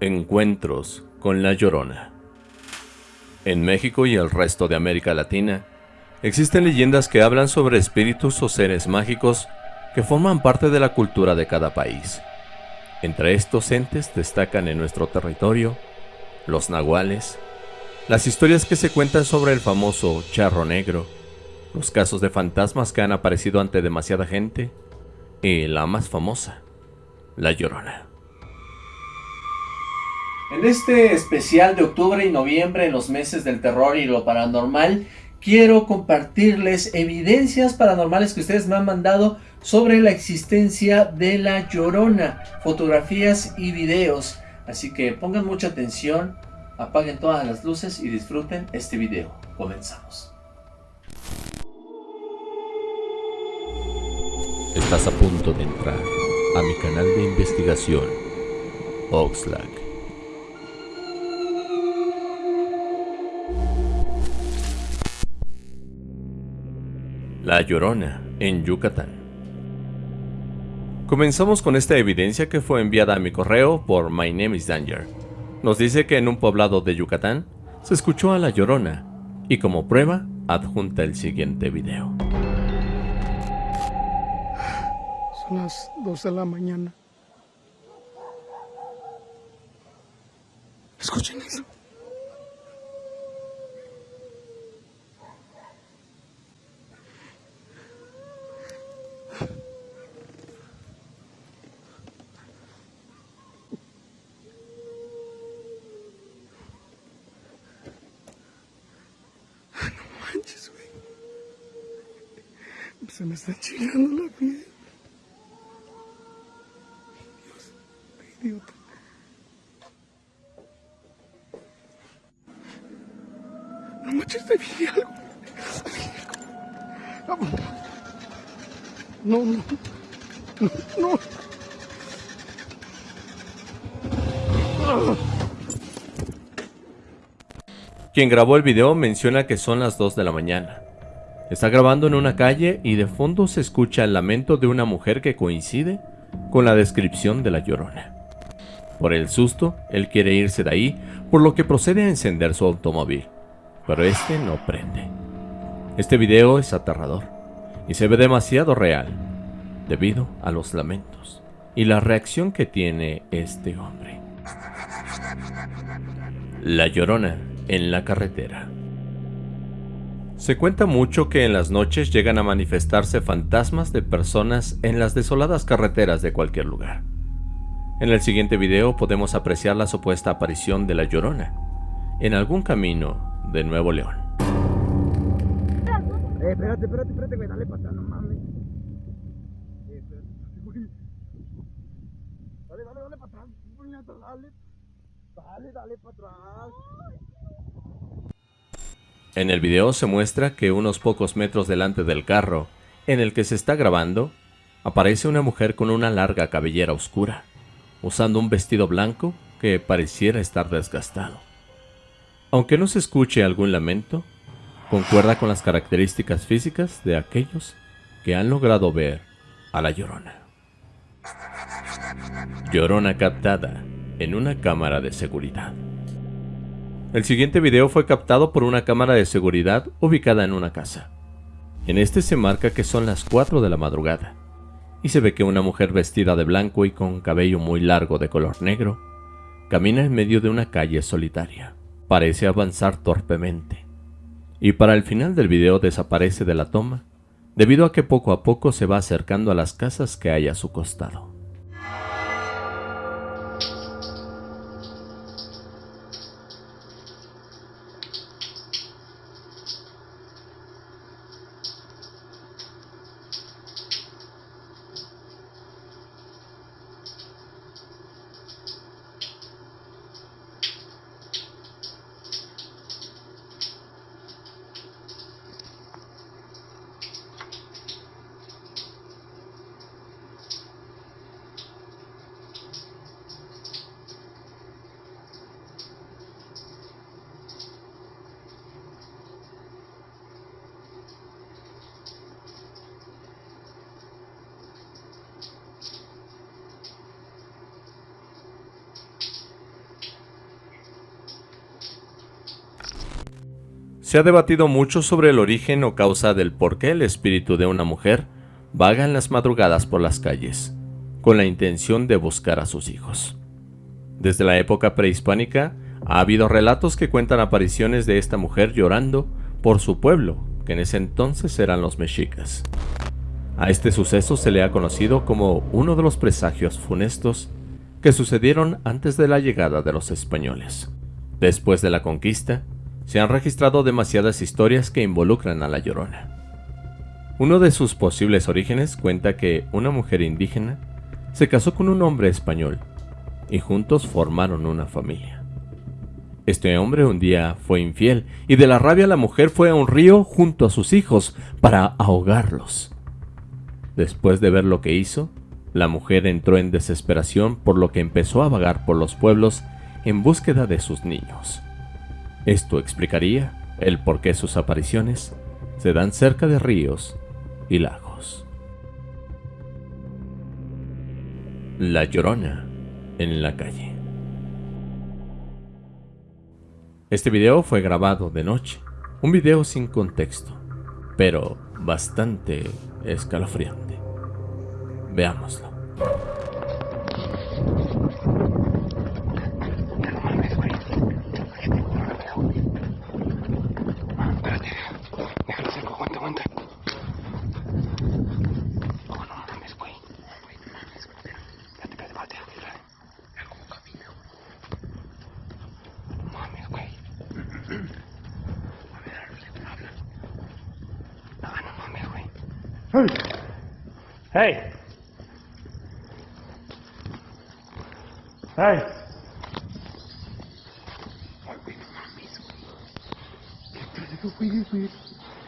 Encuentros con la Llorona. En México y el resto de América Latina, existen leyendas que hablan sobre espíritus o seres mágicos que forman parte de la cultura de cada país. Entre estos entes destacan en nuestro territorio los nahuales, las historias que se cuentan sobre el famoso charro negro, los casos de fantasmas que han aparecido ante demasiada gente y la más famosa, la llorona. En este especial de octubre y noviembre, en los meses del terror y lo paranormal, quiero compartirles evidencias paranormales que ustedes me han mandado sobre la existencia de la Llorona, fotografías y videos. Así que pongan mucha atención, apaguen todas las luces y disfruten este video. Comenzamos. Estás a punto de entrar a mi canal de investigación, Oxlack. La Llorona, en Yucatán. Comenzamos con esta evidencia que fue enviada a mi correo por My Name is Danger. Nos dice que en un poblado de Yucatán se escuchó a La Llorona y como prueba adjunta el siguiente video. Son las 12 de la mañana. Escuchen eso. Se me está chillando la piel. Dios, qué idiota. No manches, te vi algo. No, no, no, no. Quien grabó el video menciona que son las 2 de la mañana. Está grabando en una calle y de fondo se escucha el lamento de una mujer que coincide con la descripción de la llorona. Por el susto, él quiere irse de ahí, por lo que procede a encender su automóvil, pero este no prende. Este video es aterrador y se ve demasiado real, debido a los lamentos y la reacción que tiene este hombre. La llorona en la carretera. Se cuenta mucho que en las noches llegan a manifestarse fantasmas de personas en las desoladas carreteras de cualquier lugar. En el siguiente video podemos apreciar la supuesta aparición de la Llorona en algún camino de Nuevo León. Eh, espérate, espérate, espérate, güey, dale para no mames. Eh, espérate, güey. Dale, dale, dale para atrás, dale. Dale, dale para atrás. En el video se muestra que unos pocos metros delante del carro en el que se está grabando, aparece una mujer con una larga cabellera oscura, usando un vestido blanco que pareciera estar desgastado. Aunque no se escuche algún lamento, concuerda con las características físicas de aquellos que han logrado ver a la Llorona. Llorona captada en una cámara de seguridad. El siguiente video fue captado por una cámara de seguridad ubicada en una casa. En este se marca que son las 4 de la madrugada, y se ve que una mujer vestida de blanco y con cabello muy largo de color negro, camina en medio de una calle solitaria. Parece avanzar torpemente, y para el final del video desaparece de la toma, debido a que poco a poco se va acercando a las casas que hay a su costado. Se ha debatido mucho sobre el origen o causa del por qué el espíritu de una mujer vaga en las madrugadas por las calles, con la intención de buscar a sus hijos. Desde la época prehispánica, ha habido relatos que cuentan apariciones de esta mujer llorando por su pueblo, que en ese entonces eran los mexicas. A este suceso se le ha conocido como uno de los presagios funestos que sucedieron antes de la llegada de los españoles. Después de la conquista, se han registrado demasiadas historias que involucran a la Llorona. Uno de sus posibles orígenes cuenta que una mujer indígena se casó con un hombre español y juntos formaron una familia. Este hombre un día fue infiel y de la rabia la mujer fue a un río junto a sus hijos para ahogarlos. Después de ver lo que hizo, la mujer entró en desesperación por lo que empezó a vagar por los pueblos en búsqueda de sus niños. Esto explicaría el por qué sus apariciones se dan cerca de ríos y lagos. La Llorona en la calle. Este video fue grabado de noche, un video sin contexto, pero bastante escalofriante. Veámoslo. Hey. Hey.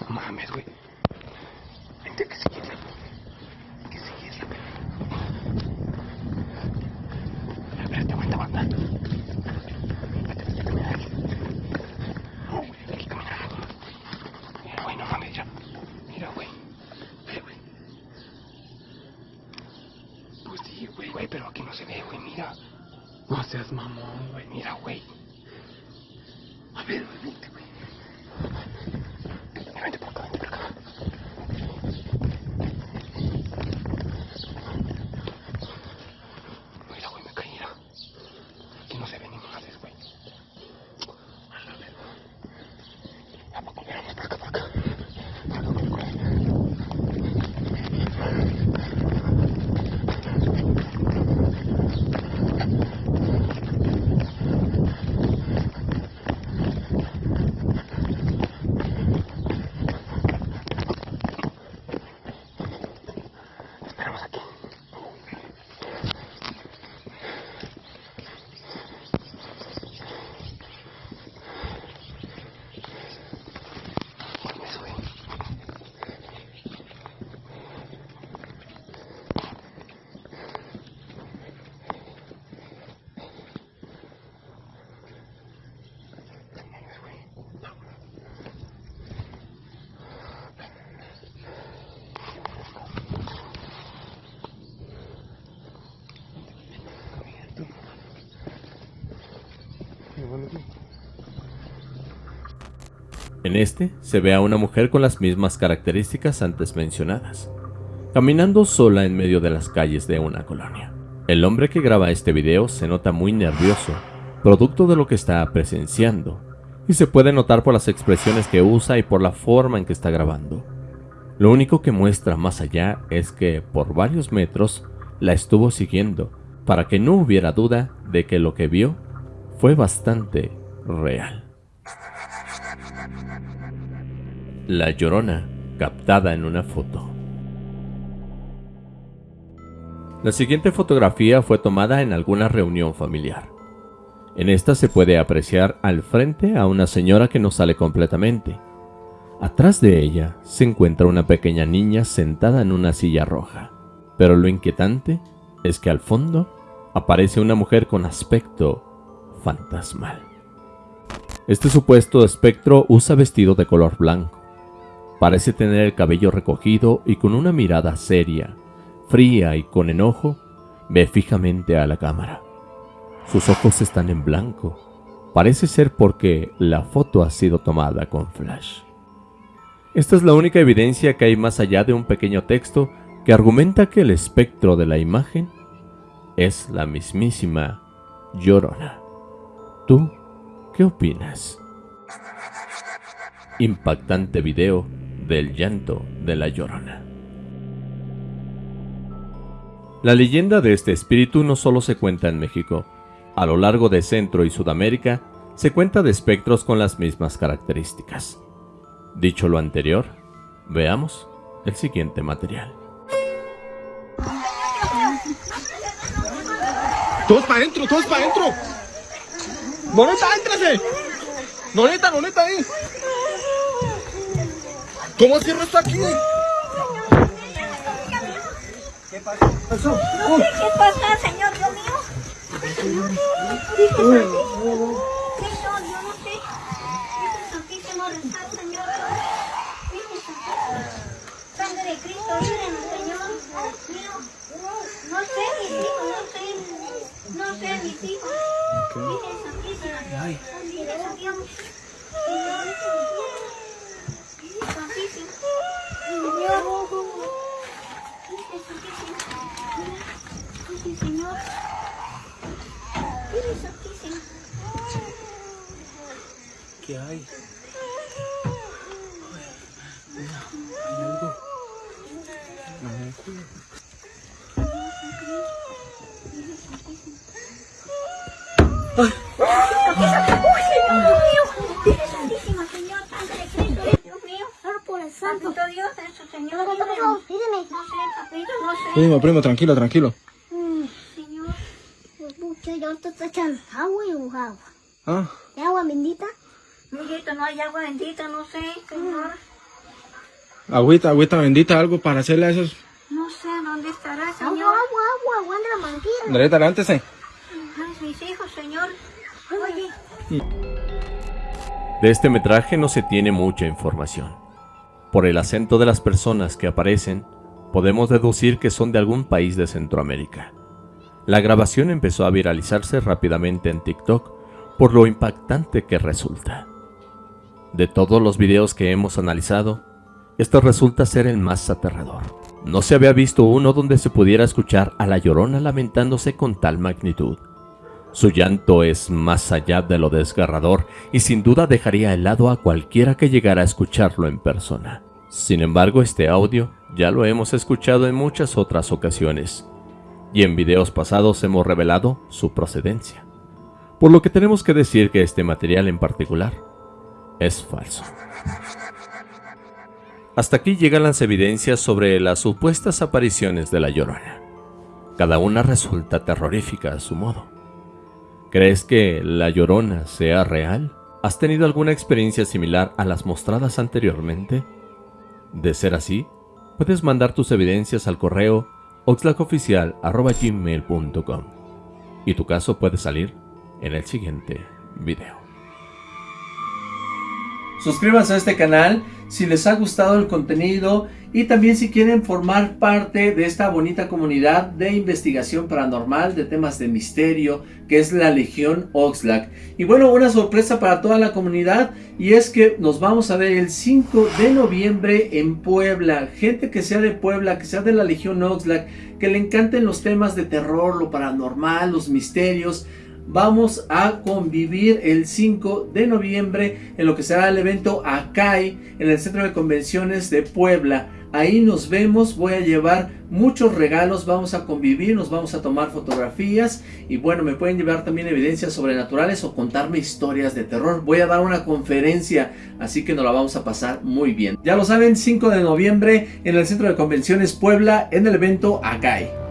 No mames, güey. Vente que seguirla. Hay que seguirla, Espérate, aguanta, aguanta. Espérate, hay que caminar aquí. No, güey, hay que caminar. Mira, güey, no mames, ya. Mira, güey. Ve, güey. Pues sí, güey, güey, pero aquí no se ve, güey, mira. No seas mamón, güey, mira, güey. A ver, vente, güey. Mira, vente por acá, vente por acá. Mira, güey, me caí, mira. Aquí no se ve ni madres, güey. A la verga. ¿A poco miramos por acá, por acá? Por acá, por acá. Esperamos aquí. Mames, güey. Mames, güey. En este se ve a una mujer con las mismas características antes mencionadas, caminando sola en medio de las calles de una colonia. El hombre que graba este video se nota muy nervioso, producto de lo que está presenciando, y se puede notar por las expresiones que usa y por la forma en que está grabando. Lo único que muestra más allá es que por varios metros la estuvo siguiendo para que no hubiera duda de que lo que vio fue bastante real. La Llorona, captada en una foto. La siguiente fotografía fue tomada en alguna reunión familiar. En esta se puede apreciar al frente a una señora que no sale completamente. Atrás de ella se encuentra una pequeña niña sentada en una silla roja. Pero lo inquietante es que al fondo aparece una mujer con aspecto fantasmal. Este supuesto espectro usa vestido de color blanco. Parece tener el cabello recogido y con una mirada seria, fría y con enojo, ve fijamente a la cámara. Sus ojos están en blanco, Parece ser porque la foto ha sido tomada con flash. Esta es la única evidencia que hay más allá de un pequeño texto que argumenta que el espectro de la imagen es la mismísima Llorona. ¿Tú qué opinas? Impactante video del llanto de la Llorona. La leyenda de este espíritu no solo se cuenta en México. A lo largo de Centro y Sudamérica se cuenta de espectros con las mismas características. Dicho lo anterior, veamos el siguiente material. Todos para adentro, todos para adentro. Noneta, éntrase. Noneta, noneta ahí. ¿Cómo cierro esto aquí? ¿Qué pasa, señor Dios mío? Señor, Señor, yo no sé. Santísimo rescate, Señor. Sangre de Cristo, líbranos, Señor. Mío. No sé, mis hijos, no sé. No sé, mis hijos. Virgen Virgen Santísima. Virgen Señor. Virgen Santísima. ¿Qué hay? ¡Uy, Señor Dios mío! Virgen Santísima, Señor, Sangre de Cristo, Dios mío. por el santo. Dios, eso, Señor. ¿Qué pasó? Dígame. No sé, papito, no sé. Primo, primo, tranquilo, tranquilo. Señor. Pucha, yo te estoy echando agua y agua. Ah, ¿Y agua bendita? Mijito, no hay agua bendita, no sé, Señor. agüita, agüita bendita, algo para hacerle a esos. No sé dónde estará, Señor. Agua, agua, agua, agua de la manguera. Levántese. Ay, mis hijos, Señor. Oye. De este metraje no se tiene mucha información. Por el acento de las personas que aparecen, podemos deducir que son de algún país de Centroamérica. La grabación empezó a viralizarse rápidamente en TikTok por lo impactante que resulta. De todos los videos que hemos analizado, este resulta ser el más aterrador. No se había visto uno donde se pudiera escuchar a la llorona lamentándose con tal magnitud. Su llanto es más allá de lo desgarrador y sin duda dejaría helado a cualquiera que llegara a escucharlo en persona. Sin embargo, este audio ya lo hemos escuchado en muchas otras ocasiones, y en videos pasados hemos revelado su procedencia. Por lo que tenemos que decir que este material en particular es falso. Hasta aquí llegan las evidencias sobre las supuestas apariciones de la Llorona. Cada una resulta terrorífica a su modo. ¿Crees que la Llorona sea real? ¿Has tenido alguna experiencia similar a las mostradas anteriormente? De ser así, puedes mandar tus evidencias al correo oxlacoficial.gmail.com y tu caso puede salir en el siguiente video. Suscríbanse a este canal si les ha gustado el contenido y también si quieren formar parte de esta bonita comunidad de investigación paranormal de temas de misterio que es la Legión Oxlack. Y bueno, una sorpresa para toda la comunidad y es que nos vamos a ver el 5 de noviembre en Puebla. Gente que sea de Puebla, que sea de la Legión Oxlack, que le encanten los temas de terror, lo paranormal, los misterios vamos a convivir el 5 de noviembre en lo que será el evento ACAI en el Centro de Convenciones de Puebla. Ahí nos vemos, voy a llevar muchos regalos, vamos a convivir, nos vamos a tomar fotografías y bueno, me pueden llevar también evidencias sobrenaturales o contarme historias de terror. Voy a dar una conferencia, así que nos la vamos a pasar muy bien. Ya lo saben, 5 de noviembre en el Centro de Convenciones Puebla en el evento ACAI.